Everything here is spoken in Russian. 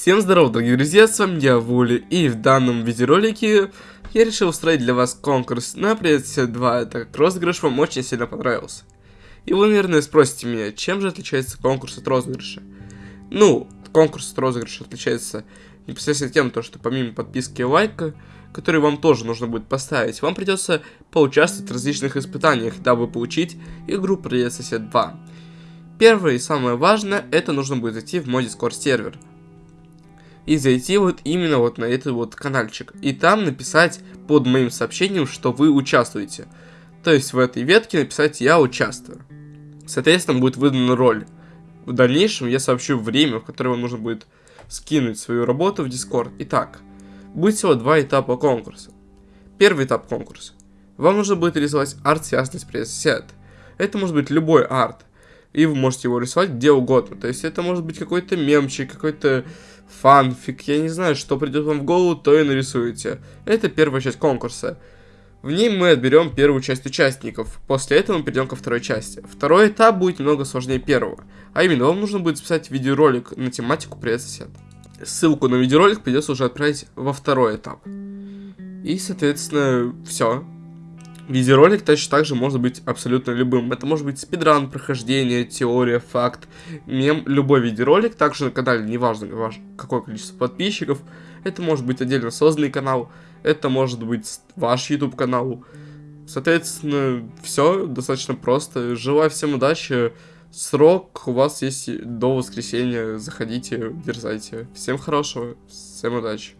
Всем здорова, дорогие друзья, с вами я, Вули, и в данном видеоролике я решил устроить для вас конкурс на Princess 2, так как розыгрыш вам очень сильно понравился. И вы, наверное, спросите меня, чем же отличается конкурс от розыгрыша? Ну, конкурс от розыгрыша отличается непосредственно тем, то, что помимо подписки и лайка, который вам тоже нужно будет поставить, вам придется поучаствовать в различных испытаниях, дабы получить игру Сосед 2. Первое и самое важное, это нужно будет зайти в мой Discord сервер – и зайти вот именно вот на этот вот каналчик. И там написать под моим сообщением, что вы участвуете. То есть в этой ветке написать «Я участвую». Соответственно, будет выдана роль. В дальнейшем я сообщу время, в которое вам нужно будет скинуть свою работу в Discord. Итак, будет всего два этапа конкурса. Первый этап конкурса. Вам нужно будет рисовать арт, связанный с пресс-сет. Это может быть любой арт. И вы можете его рисовать где угодно. То есть это может быть какой-то мемчик, какой-то фанфик, я не знаю, что придет вам в голову, то и нарисуете. Это первая часть конкурса. В ней мы отберем первую часть участников. После этого мы перейдем ко второй части. Второй этап будет немного сложнее первого. А именно, вам нужно будет записать видеоролик на тематику «Привет, сосед». Ссылку на видеоролик придется уже отправить во второй этап. И, соответственно, все. Видеоролик точно так же может быть абсолютно любым. Это может быть спидран, прохождение, теория, факт, мем, любой видеоролик. Также на канале, неважно ваш, какое количество подписчиков. Это может быть отдельно созданный канал, это может быть ваш YouTube канал. Соответственно, все достаточно просто. Желаю всем удачи. Срок у вас есть до воскресенья. Заходите, дерзайте. Всем хорошего, всем удачи.